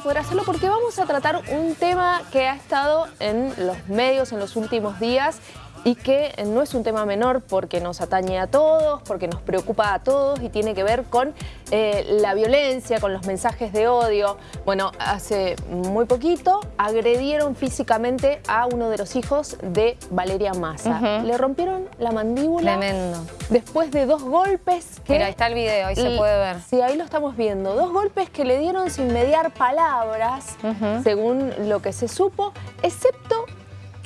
poder hacerlo porque vamos a tratar un tema que ha estado en los medios en los últimos días y que no es un tema menor porque nos atañe a todos, porque nos preocupa a todos y tiene que ver con eh, la violencia, con los mensajes de odio. Bueno, hace muy poquito agredieron físicamente a uno de los hijos de Valeria Massa. Le rompieron la mandíbula. Tremendo. Después de dos golpes que... Mira, ahí está el video, ahí se puede ver. Sí, ahí lo estamos viendo. Dos golpes que le dieron sin mediar palabras, según lo que se supo, excepto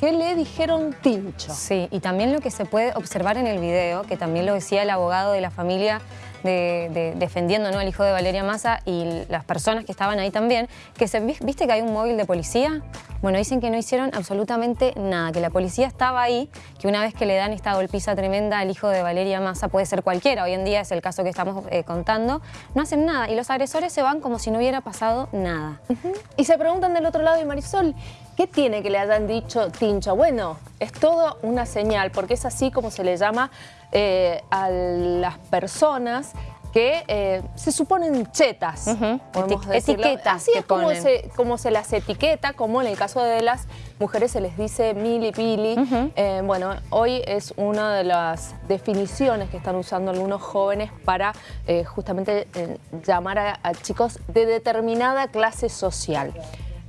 que le dijeron tincho. Sí, y también lo que se puede observar en el video, que también lo decía el abogado de la familia de, defendiendo ¿no? al hijo de Valeria Massa y las personas que estaban ahí también, que se, viste que hay un móvil de policía, bueno, dicen que no hicieron absolutamente nada, que la policía estaba ahí, que una vez que le dan esta golpiza tremenda al hijo de Valeria Massa, puede ser cualquiera, hoy en día es el caso que estamos eh, contando, no hacen nada y los agresores se van como si no hubiera pasado nada. Y se preguntan del otro lado y Marisol, ¿Qué tiene que le hayan dicho tincho? Bueno, es todo una señal, porque es así como se le llama eh, a las personas que eh, se suponen chetas, etiquetas Así es como se, como se, las etiqueta, como en el caso de las mujeres se les dice mili pili. Eh, bueno, hoy es una de las definiciones que están usando algunos jóvenes para justamente llamar a chicos de determinada clase social.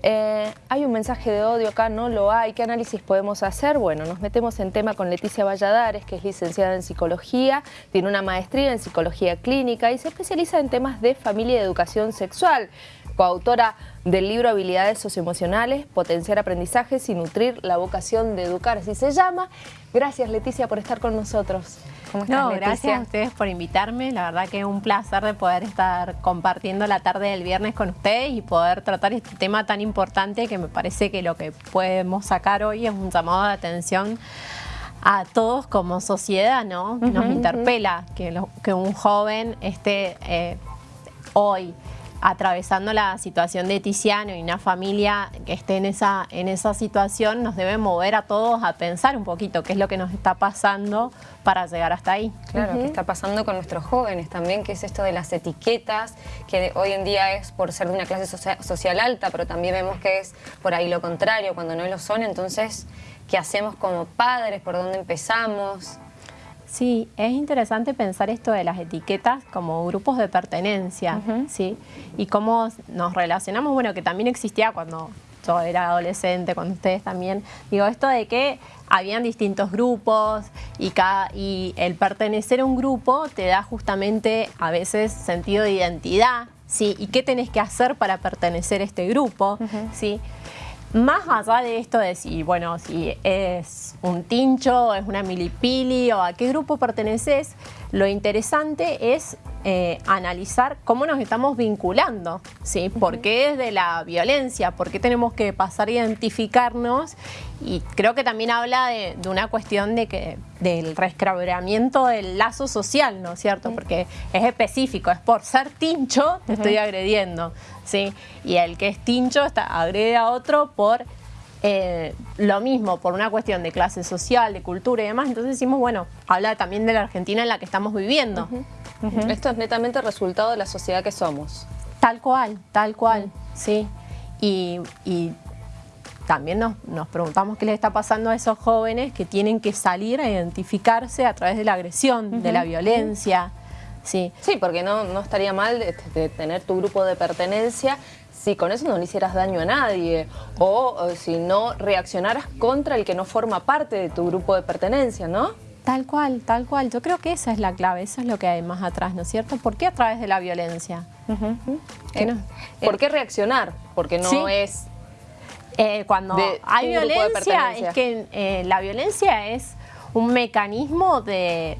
Eh, hay un mensaje de odio acá, no lo hay. ¿Qué análisis podemos hacer? Bueno, nos metemos en tema con Leticia Valladares, que es licenciada en psicología, tiene una maestría en psicología clínica y se especializa en temas de familia y educación sexual coautora del libro Habilidades Socioemocionales, Potenciar Aprendizajes y Nutrir la Vocación de Educar, así se llama. Gracias Leticia por estar con nosotros. ¿Cómo estás, no, gracias a ustedes por invitarme. La verdad que es un placer de poder estar compartiendo la tarde del viernes con ustedes y poder tratar este tema tan importante que me parece que lo que podemos sacar hoy es un llamado de atención a todos como sociedad, ¿no? Nos interpela que, que un joven esté eh, hoy atravesando la situación de Tiziano y una familia que esté en esa, en esa situación nos debe mover a todos a pensar un poquito qué es lo que nos está pasando para llegar hasta ahí. Claro, qué está pasando con nuestros jóvenes también, que es esto de las etiquetas, que hoy en día es por ser de una clase social alta, pero también vemos que es por ahí lo contrario, cuando no lo son, entonces, ¿qué hacemos como padres? ¿Por dónde empezamos? Sí, es interesante pensar esto de las etiquetas como grupos de pertenencia, ¿sí? Y cómo nos relacionamos, bueno, que también existía cuando yo era adolescente, cuando ustedes también, digo, esto de que habían distintos grupos y, cada, y el pertenecer a un grupo te da justamente a veces sentido de identidad, ¿sí? Y qué tenés que hacer para pertenecer a este grupo, ¿sí? Más allá de esto de si, bueno, si es un tincho, es una milipili o a qué grupo perteneces, lo interesante es eh, analizar cómo nos estamos vinculando, ¿sí? ¿Por qué es de la violencia? ¿Por qué tenemos que pasar a identificarnos? Y creo que también habla de, una cuestión de que del resquebramiento del lazo social, ¿no es cierto? Porque es específico, es por ser tincho te estoy agrediendo, ¿sí? Y el que es tincho está, agrede a otro por eh, lo mismo por una cuestión de clase social, de cultura y demás, entonces decimos, bueno, habla también de la Argentina en la que estamos viviendo. Esto es netamente resultado de la sociedad que somos. Tal cual, tal cual, sí. Y, también nos, preguntamos qué les está pasando a esos jóvenes que tienen que salir a identificarse a través de la agresión, de la violencia. Sí, sí porque no, no estaría mal de tener tu grupo de pertenencia si con eso no le hicieras daño a nadie o, si no reaccionaras contra el que no forma parte de tu grupo de pertenencia, ¿no? Tal cual, tal cual. Yo creo que esa es la clave, eso es lo que hay más atrás, ¿no es cierto? ¿Por qué a través de la violencia? Eh, ¿Por qué reaccionar? Porque no es... Eh, cuando hay violencia, es que eh, la violencia es un mecanismo de,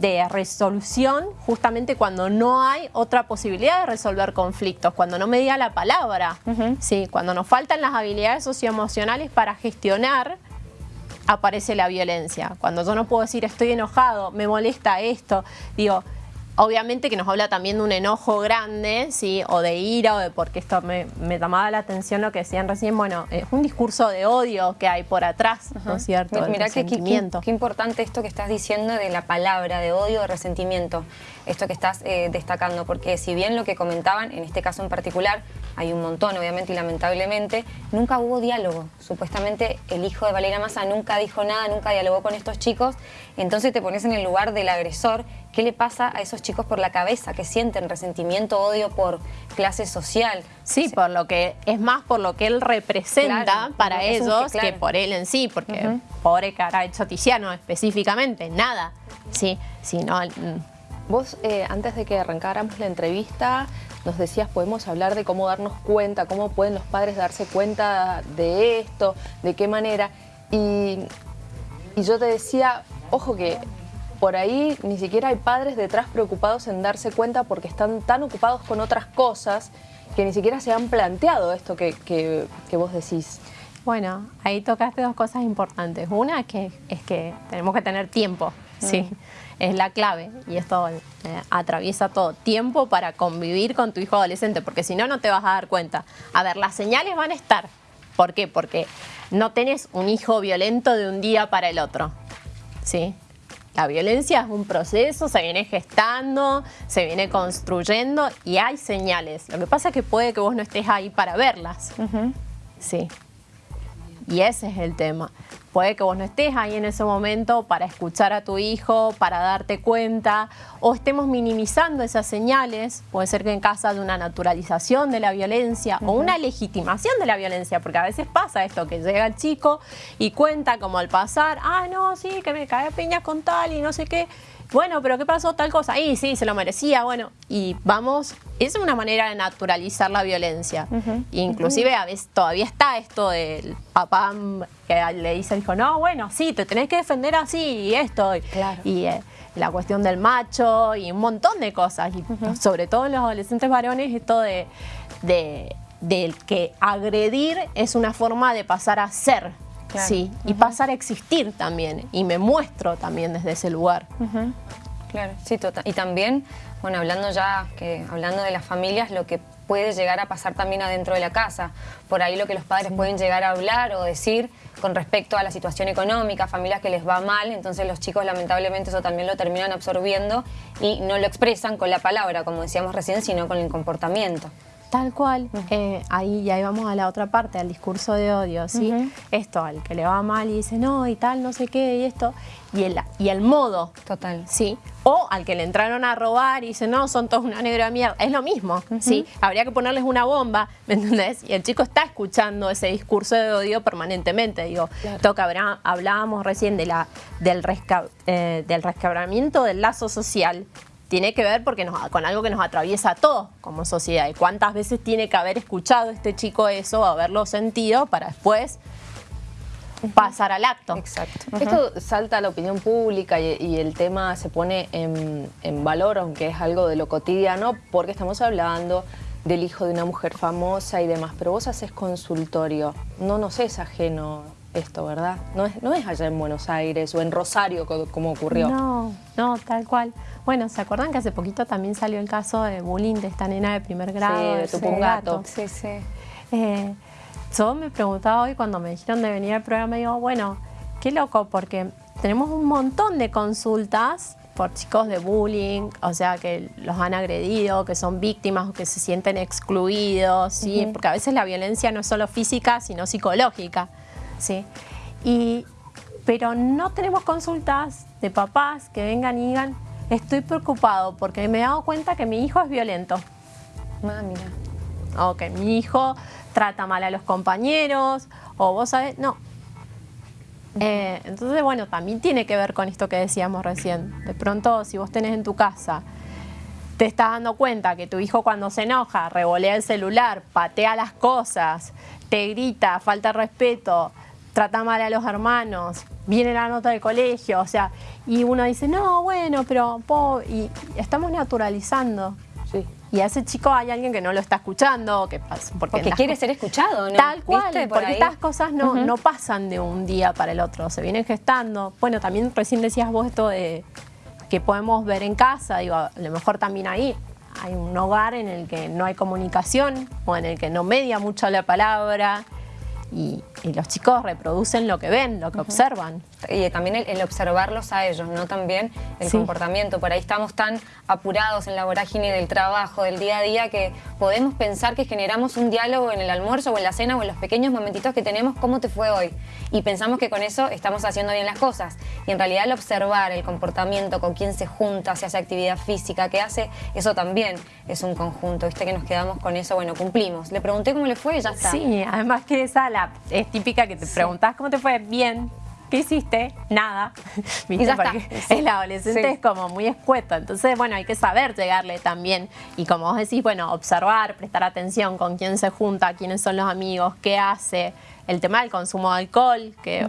de resolución justamente cuando no hay otra posibilidad de resolver conflictos, cuando no me diga la palabra, ¿sí? cuando nos faltan las habilidades socioemocionales para gestionar, aparece la violencia. Cuando yo no puedo decir estoy enojado, me molesta esto, digo, Obviamente que nos habla también de un enojo grande, ¿sí? o de ira, o de porque esto me, me llamaba la atención lo que decían recién, bueno, es un discurso de odio que hay por atrás, ¿no es cierto? Mira qué, qué, importante esto que estás diciendo de la palabra, de odio, de resentimiento, esto que estás eh, destacando, porque si bien lo que comentaban, en este caso en particular, hay un montón obviamente y lamentablemente, nunca hubo diálogo. Supuestamente el hijo de Valeria Massa nunca dijo nada, nunca dialogó con estos chicos, entonces te pones en el lugar del agresor, ¿qué le pasa a esos chicos por la cabeza? que sienten? ¿Resentimiento, odio por clase social? Sí, por lo que es más por lo que él representa para ellos que, por él en sí, porque pobre que habrá hecho Tiziano específicamente, nada. Sí, sí, no... Vos, eh, antes de que arrancáramos la entrevista, nos decías, podemos hablar de cómo darnos cuenta, cómo pueden los padres darse cuenta de esto, de qué manera. Y, y yo te decía, ojo que por ahí ni siquiera hay padres detrás preocupados en darse cuenta porque están tan ocupados con otras cosas que ni siquiera se han planteado esto que, que, que vos decís. Bueno, ahí tocaste dos cosas importantes. Una es que, es que tenemos que tener tiempo, ¿sí? Mm. Es la clave y esto eh, atraviesa todo. Tiempo para convivir con tu hijo adolescente, porque si no, no te vas a dar cuenta. A ver, las señales van a estar. ¿Por qué? Porque no tenés un hijo violento de un día para el otro, ¿sí? La violencia es un proceso, se viene gestando, se viene construyendo y hay señales. Lo que pasa es que puede que vos no estés ahí para verlas. Sí. Y ese es el tema. Puede que vos no estés ahí en ese momento para escuchar a tu hijo, para darte cuenta, o estemos minimizando esas señales. Puede ser que en casa de una naturalización de la violencia o una legitimación de la violencia, porque a veces pasa esto, que llega el chico y cuenta como al pasar, ah, no, sí, que me cae piñas con tal y no sé qué bueno, pero ¿qué pasó tal cosa? Y sí, se lo merecía, bueno, y vamos, es una manera de naturalizar la violencia. Inclusive a veces todavía está esto del papá que le dice, dijo, no, bueno, sí, te tenés que defender así y esto. Y eh, la cuestión del macho y un montón de cosas. Y sobre todo en los adolescentes varones, esto de, de, del que agredir es una forma de pasar a ser. Sí, y pasar a existir también, y me muestro también desde ese lugar. Claro, sí, total. Y también, bueno, hablando ya, que hablando de las familias, lo que puede llegar a pasar también adentro de la casa. Por ahí lo que los padres pueden llegar a hablar o decir con respecto a la situación económica, familias que les va mal, entonces los chicos lamentablemente eso también lo terminan absorbiendo y no lo expresan con la palabra, como decíamos recién, sino con el comportamiento. Tal cual, eh, ahí ya vamos a la otra parte, al discurso de odio, ¿sí? Esto, al que le va mal y dice no y tal, no sé qué, y esto, y el, y el modo. Total. ¿Sí? O al que le entraron a robar y dice no, son todos una negra mierda, es lo mismo, ¿sí? Habría que ponerles una bomba, ¿me entendés? Y el chico está escuchando ese discurso de odio permanentemente, digo, toca, hablábamos recién de la, del, eh, del rescabramiento del lazo social, tiene que ver porque con algo que nos atraviesa a todos como sociedad. ¿Y cuántas veces tiene que haber escuchado este chico eso, haberlo sentido para después pasar al acto? Exacto. Esto salta a la opinión pública y, el tema se pone en, en, valor, aunque es algo de lo cotidiano, porque estamos hablando del hijo de una mujer famosa y demás. Pero vos haces consultorio, no nos es ajeno esto, ¿verdad? No es, no es allá en Buenos Aires o en Rosario como ocurrió. No, no, tal cual. Bueno, ¿se acuerdan que hace poquito también salió el caso de bullying de esta nena de primer grado? Sí, de tu gato. Sí, sí. Eh, yo me preguntaba hoy cuando me dijeron de venir al programa, digo, bueno, qué loco, porque tenemos un montón de consultas por chicos de bullying, o sea, que los han agredido, que son víctimas o que se sienten excluidos, ¿sí? Porque a veces la violencia no es solo física, sino psicológica. ¿Sí? Y, pero no tenemos consultas de papás que vengan y digan, estoy preocupado porque me he dado cuenta que mi hijo es violento. Ah, mira. O que mi hijo trata mal a los compañeros, o vos sabés, no. Eh, entonces, bueno, también tiene que ver con esto que decíamos recién. De pronto, si vos tenés en tu casa, te estás dando cuenta que tu hijo cuando se enoja, revolea el celular, patea las cosas, te grita, falta respeto, trata mal a los hermanos, viene la nota del colegio, o sea, y uno dice, no, bueno, pero, y estamos naturalizando. Sí. Y a ese chico hay alguien que no lo está escuchando, que porque, porque quiere ser escuchado, ¿no? Tal cual, porque estas cosas no, no pasan de un día para el otro, se vienen gestando. Bueno, también recién decías vos esto de que podemos ver en casa, digo, a lo mejor también ahí hay un hogar en el que no hay comunicación o en el que no media mucho la palabra y y los chicos reproducen lo que ven, lo que observan. Y también el, observarlos a ellos, ¿no? También el comportamiento. Por ahí estamos tan apurados en la vorágine del trabajo, del día a día, que podemos pensar que generamos un diálogo en el almuerzo o en la cena o en los pequeños momentitos que tenemos, ¿cómo te fue hoy? Y pensamos que con eso estamos haciendo bien las cosas. Y en realidad el observar el comportamiento, con quién se junta, si hace actividad física, qué hace, eso también es un conjunto, ¿viste? Que nos quedamos con eso, bueno, cumplimos. Le pregunté cómo le fue y ya está. Sí, además que esa la, es típica que te preguntas cómo te fue, bien, ¿qué hiciste? Nada. ¿Viste? Ya Porque el adolescente es como muy escueto. Entonces, bueno, hay que saber llegarle también. Y como vos decís, bueno, observar, prestar atención con quién se junta, quiénes son los amigos, qué hace. El tema del consumo de alcohol, que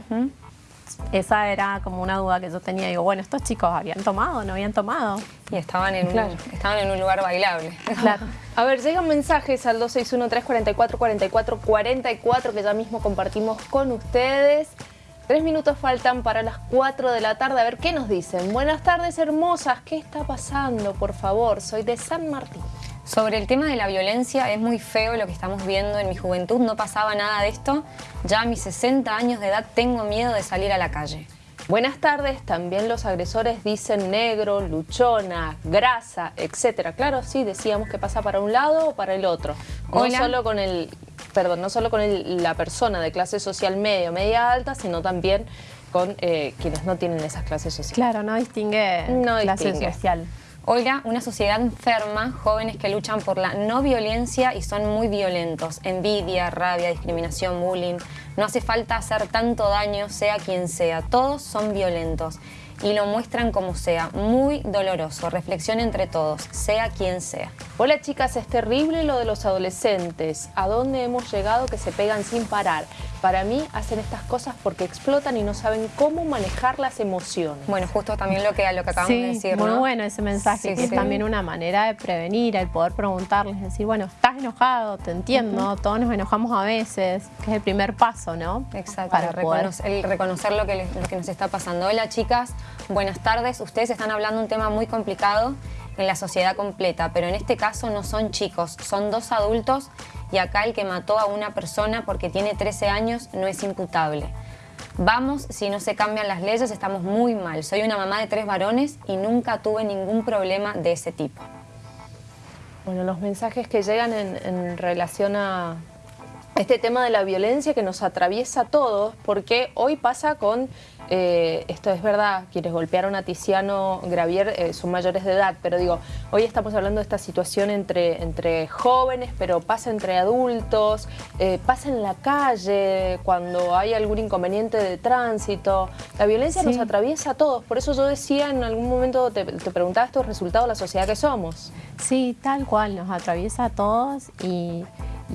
esa era como una duda que yo tenía. Digo, bueno, ¿estos chicos habían tomado no habían tomado? Y estaban en, un, estaban en un lugar bailable. Claro. A ver, llegan mensajes al 261-344-4444 que ya mismo compartimos con ustedes. Tres minutos faltan para las 4 de la tarde. A ver, ¿qué nos dicen? Buenas tardes, hermosas. ¿Qué está pasando? Por favor, soy de San Martín. Sobre el tema de la violencia, es muy feo lo que estamos viendo. En mi juventud no pasaba nada de esto. Ya a mis 60 años de edad tengo miedo de salir a la calle. Buenas tardes, también los agresores dicen negro, luchona, grasa, etcétera. Claro, sí, decíamos que pasa para un lado o para el otro. No solo con el perdón, no solo con la persona de clase social media o media alta, sino también con eh, quienes no tienen esas clases sociales. Claro, no distingue no clase distingue. social. Oiga, una sociedad enferma, jóvenes que luchan por la no violencia y son muy violentos. Envidia, rabia, discriminación, bullying. No hace falta hacer tanto daño, sea quien sea. Todos son violentos y lo muestran como sea. Muy doloroso. Reflexión entre todos, sea quien sea. Hola chicas, es terrible lo de los adolescentes. ¿A dónde hemos llegado que se pegan sin parar? Para mí hacen estas cosas porque explotan y no saben cómo manejar las emociones. Bueno, justo también lo que, lo que acabamos de decir, muy bueno ese mensaje, que es también una manera de prevenir, el poder preguntarles, decir, bueno, estás enojado, te entiendo, todos nos enojamos a veces, que es el primer paso, ¿no? Exacto, Para reconocer, el reconocer lo que, lo que nos está pasando. Hola chicas, buenas tardes. Ustedes están hablando un tema muy complicado en la sociedad completa, pero en este caso no son chicos, son dos adultos y acá el que mató a una persona porque tiene 13 años no es imputable. Vamos, si no se cambian las leyes estamos muy mal. Soy una mamá de tres varones y nunca tuve ningún problema de ese tipo. Bueno, los mensajes que llegan en, relación a este tema de la violencia que nos atraviesa a todos, porque hoy pasa con eh, esto es verdad, quienes golpearon a Tiziano Gravier eh, son mayores de edad, pero digo, hoy estamos hablando de esta situación entre, entre jóvenes, pero pasa entre adultos, eh, pasa en la calle, cuando hay algún inconveniente de tránsito. La violencia nos atraviesa a todos, por eso yo decía en algún momento, te, te preguntaba estos resultados de la sociedad que somos. Sí, tal cual, nos atraviesa a todos y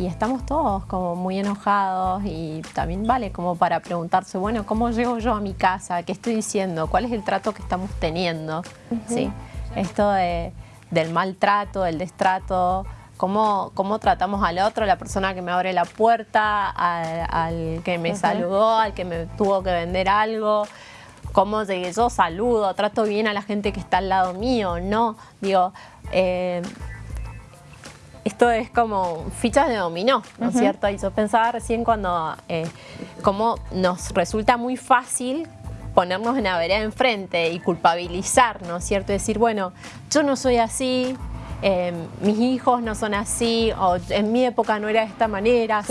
y estamos todos como muy enojados y también vale como para preguntarse, bueno, ¿cómo llego yo a mi casa? ¿Qué estoy diciendo? ¿Cuál es el trato que estamos teniendo? ¿Sí? Esto del maltrato, del destrato, cómo, cómo tratamos al otro, la persona que me abre la puerta, al, que me saludó, al que me tuvo que vender algo, cómo llegué yo, saludo, trato bien a la gente que está al lado mío, ¿no? Digo, eh, esto es como fichas de dominó, ¿no es cierto? Y yo pensaba recién cuando, eh, como nos resulta muy fácil ponernos en la vereda enfrente y culpabilizar, ¿no es cierto? Decir, bueno, yo no soy así, em, mis hijos no son así, o en mi época no era de esta manera,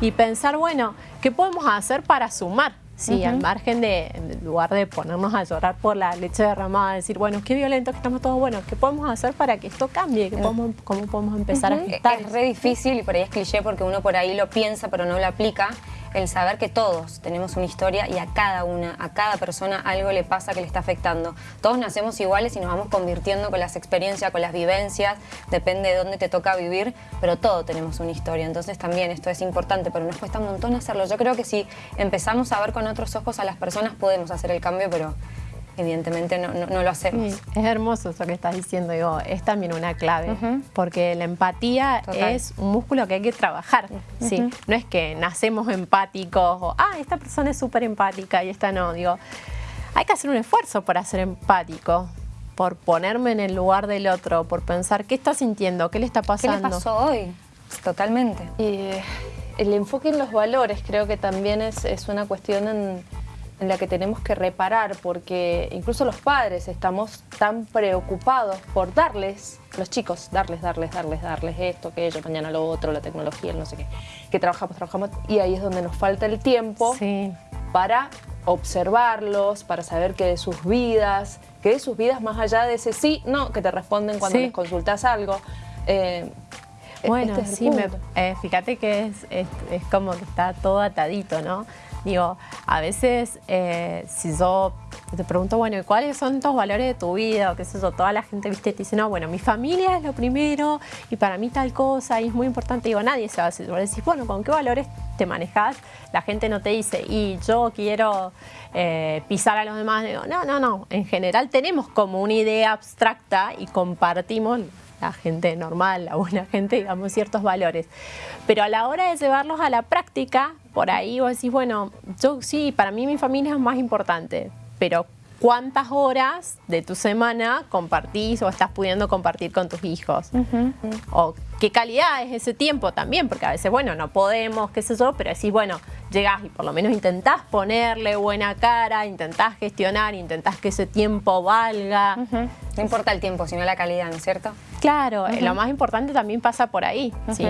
y pensar, bueno, ¿qué podemos hacer para sumar? Sí, al margen de, en lugar de ponernos a llorar por la leche derramada, decir, bueno, qué violento que estamos todos, bueno, ¿qué podemos hacer para que esto cambie? ¿Cómo podemos empezar a gestar? Es re difícil y por ahí es cliché porque uno por ahí lo piensa pero no lo aplica el saber que todos tenemos una historia y a cada una, a cada persona algo le pasa que le está afectando. Todos nacemos iguales y nos vamos convirtiendo con las experiencias, con las vivencias, depende de dónde te toca vivir, pero todos tenemos una historia. Entonces también esto es importante, pero nos cuesta un montón hacerlo. Yo creo que si empezamos a ver con otros ojos a las personas podemos hacer el cambio, pero evidentemente no, lo hacemos. es hermoso eso que estás diciendo, digo, es también una clave, porque la empatía es un músculo que hay que trabajar, ¿sí? No es que nacemos empáticos o, ah, esta persona es súper empática y esta no, digo, hay que hacer un esfuerzo para ser empático, por ponerme en el lugar del otro, por pensar qué está sintiendo, qué le está pasando. ¿Qué le pasó hoy? Totalmente. Y el enfoque en los valores creo que también es, es una cuestión en, en la que tenemos que reparar, porque incluso los padres estamos tan preocupados por darles, los chicos, darles, darles, darles, darles esto, aquello, mañana lo otro, la tecnología, el no sé qué, que trabajamos, trabajamos, y ahí es donde nos falta el tiempo para observarlos, para saber qué de sus vidas, qué de sus vidas más allá de ese sí, no, que te responden cuando les consultas algo. Eh, bueno, este sí, eh, fíjate que es, es, es, como que está todo atadito, ¿no? Digo, a veces eh, si yo te pregunto, bueno, ¿cuáles son tus valores de tu vida? O qué sé yo, toda la gente, viste, te dice, no, bueno, mi familia es lo primero y para mí tal cosa y es muy importante. Digo, nadie se va a decir, decís, bueno, ¿con qué valores te manejas? La gente no te dice, y yo quiero eh, pisar a los demás. Digo, no, no, no. En general tenemos como una idea abstracta y compartimos la gente normal, la buena gente, digamos, ciertos valores. Pero a la hora de llevarlos a la práctica, por ahí vos decís, bueno, yo sí, para mí mi familia es más importante, pero ¿cuántas horas de tu semana compartís o estás pudiendo compartir con tus hijos? O qué calidad es ese tiempo también, porque a veces, bueno, no podemos, qué sé yo, pero decís, bueno, llegás y por lo menos intentás ponerle buena cara, intentás gestionar, intentás que ese tiempo valga. No importa el tiempo, sino la calidad, ¿no es cierto? Claro, lo más importante también pasa por ahí, ¿sí?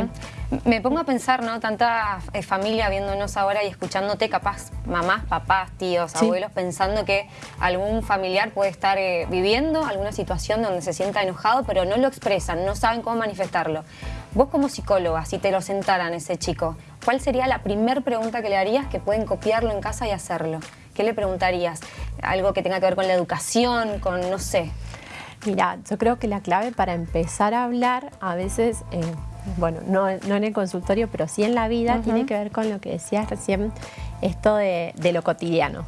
Me pongo a pensar, ¿no? Tanta eh, familia viéndonos ahora y escuchándote, capaz mamás, papás, tíos, abuelos, pensando que algún familiar puede estar eh, viviendo alguna situación donde se sienta enojado, pero no lo expresan, no saben cómo manifestarlo. Vos como psicóloga, si te lo sentaran ese chico, ¿cuál sería la primera pregunta que le harías que pueden copiarlo en casa y hacerlo? ¿Qué le preguntarías? Algo que tenga que ver con la educación, con, no sé. Mira, yo creo que la clave para empezar a hablar, a veces, eh, bueno, no, en el consultorio, pero sí en la vida, tiene que ver con lo que decías recién, esto de, lo cotidiano.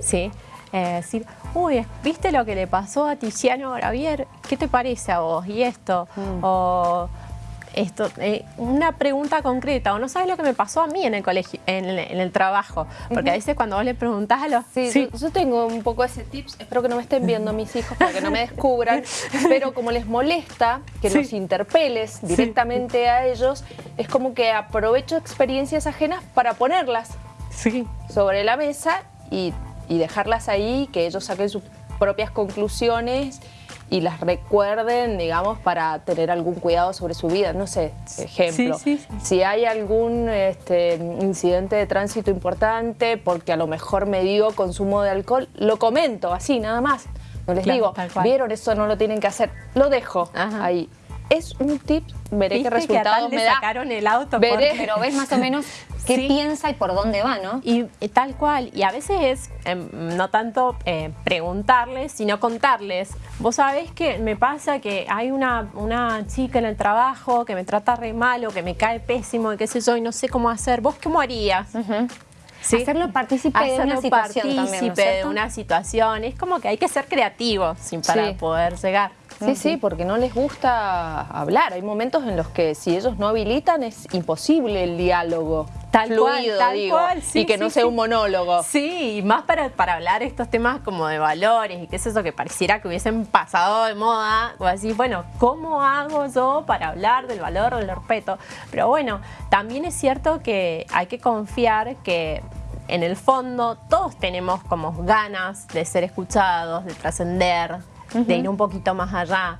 ¿sí? Eh, decir, uy, ¿viste lo que le pasó a Tiziano Gravier? ¿Qué te parece a vos? Y esto, mm. o esto, eh, una pregunta concreta, o no sabes lo que me pasó a mí en el colegio, en el, trabajo, porque a veces cuando vos le preguntás a los... Sí, Yo, tengo un poco ese tips, espero que no me estén viendo mis hijos para que no me descubran, pero como les molesta que los interpeles directamente a ellos, es como que aprovecho experiencias ajenas para ponerlas sobre la mesa y, y dejarlas ahí, que ellos saquen sus propias conclusiones y las recuerden, digamos, para tener algún cuidado sobre su vida. No sé, ejemplo, si hay algún este, incidente de tránsito importante, porque a lo mejor me dio consumo de alcohol, lo comento así, nada más. No les digo, vieron, eso no lo tienen que hacer. Lo dejo ahí es un tip, veré qué resultados me da. sacaron el auto. Veré, pero ves más o menos qué piensa y por dónde va, ¿no? Y, tal cual. Y a veces es em, no tanto eh, preguntarles, sino contarles. Vos sabés que me pasa que hay una, una chica en el trabajo que me trata re mal o que me cae pésimo y qué sé yo y no sé cómo hacer. ¿Vos cómo harías? Hacerlo partícipe de una situación partícipe de una situación. Es como que hay que ser creativos para poder llegar. Sí, sí, porque no les gusta hablar. Hay momentos en los que si ellos no habilitan es imposible el diálogo. Tal fluido, cual, digo, y que no sea un monólogo. Sí, más para, para hablar estos temas como de valores y qué es eso que pareciera que hubiesen pasado de moda. O así, bueno, ¿cómo hago yo para hablar del valor del respeto? Pero bueno, también es cierto que hay que confiar que en el fondo todos tenemos como ganas de ser escuchados, de trascender, de ir un poquito más allá.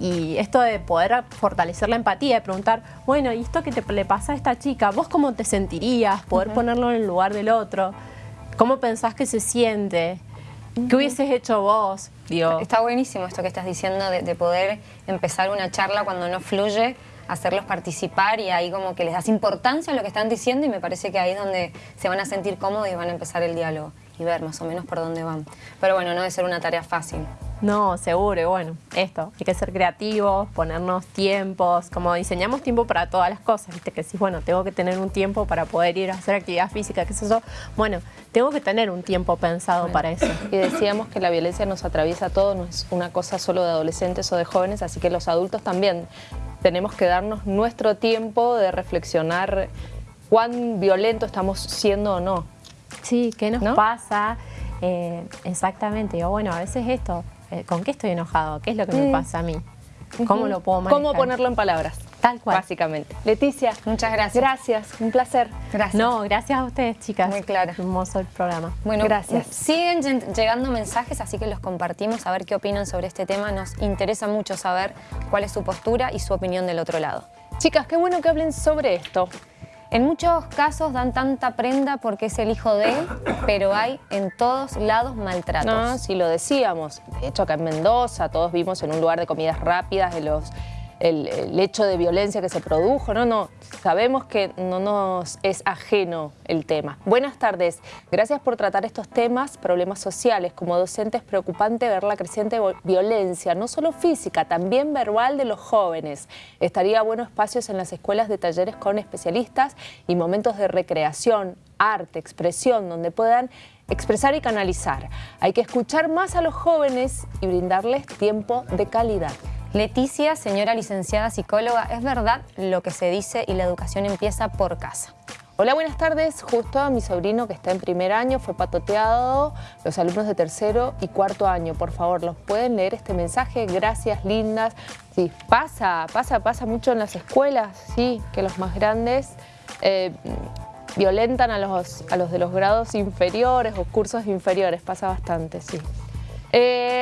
Y esto de poder fortalecer la empatía, de preguntar, bueno, ¿y esto que te, le pasa a esta chica? ¿Vos cómo te sentirías? Poder ponerlo en el lugar del otro. ¿Cómo pensás que se siente? ¿Qué hubieses hecho vos? Digo, Está buenísimo esto que estás diciendo de, de poder empezar una charla cuando no fluye hacerlos participar y ahí como que les das importancia a lo que están diciendo y me parece que ahí es donde se van a sentir cómodos y van a empezar el diálogo y ver más o menos por dónde van. Pero bueno, no debe ser una tarea fácil. No, seguro, y bueno, esto, hay que ser creativos, ponernos tiempos, como diseñamos tiempo para todas las cosas, viste que si, bueno, tengo que tener un tiempo para poder ir a hacer actividad física, qué es eso, bueno, tengo que tener un tiempo pensado para eso. Y decíamos que la violencia nos atraviesa a todos, no es una cosa solo de adolescentes o de jóvenes, así que los adultos también tenemos que darnos nuestro tiempo de reflexionar cuán violento estamos siendo o no. Sí, ¿qué nos pasa? Eh, exactamente, o bueno, a veces esto, eh, ¿con qué estoy enojado? ¿Qué es lo que me pasa a mí? ¿Cómo lo puedo manejar? ¿Cómo ponerlo en palabras? Tal cual. Básicamente. Leticia. Muchas gracias. Gracias, un placer. Gracias. No, gracias a ustedes, chicas. Muy claro. Hermoso el programa. Bueno, gracias. Siguen llegando mensajes, así que los compartimos a ver qué opinan sobre este tema. Nos interesa mucho saber cuál es su postura y su opinión del otro lado. Chicas, qué bueno que hablen sobre esto. En muchos casos dan tanta prenda porque es el hijo de él, pero hay en todos lados maltratos. No, si lo decíamos. De hecho, acá en Mendoza todos vimos en un lugar de comidas rápidas de los el, hecho de violencia que se produjo, no, no, sabemos que no nos es ajeno el tema. Buenas tardes, gracias por tratar estos temas, problemas sociales. Como docente es preocupante ver la creciente violencia, no solo física, también verbal de los jóvenes. Estaría bueno espacios en las escuelas de talleres con especialistas y momentos de recreación, arte, expresión, donde puedan expresar y canalizar. Hay que escuchar más a los jóvenes y brindarles tiempo de calidad. Leticia, señora licenciada psicóloga, ¿es verdad lo que se dice y la educación empieza por casa? Hola, buenas tardes. Justo a mi sobrino que está en primer año fue patoteado, los alumnos de tercero y cuarto año. Por favor, ¿los pueden leer este mensaje? Gracias, lindas. Sí, pasa, pasa, pasa mucho en las escuelas, sí, que los más grandes eh, violentan a los, a los de los grados inferiores o cursos inferiores. Pasa bastante, sí. Eh,